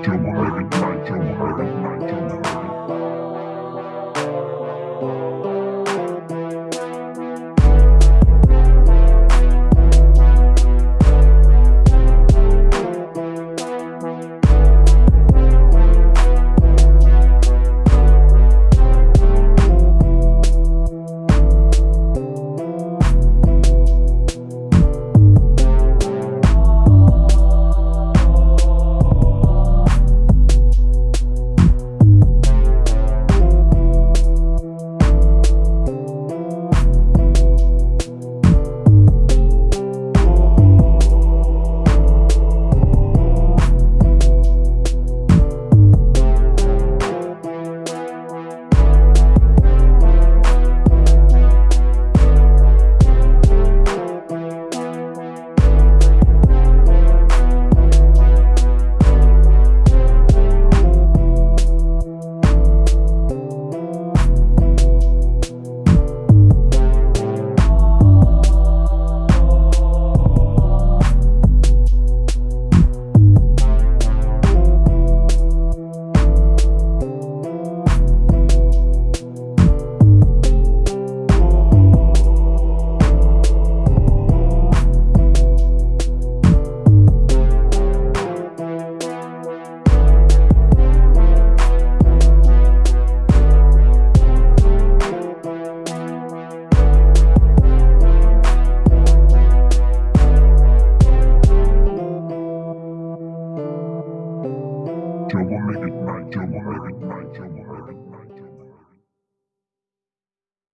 Nigel, my nigga, Nigel, my nigga, Nigel, my nigga. double make it night, double make it night.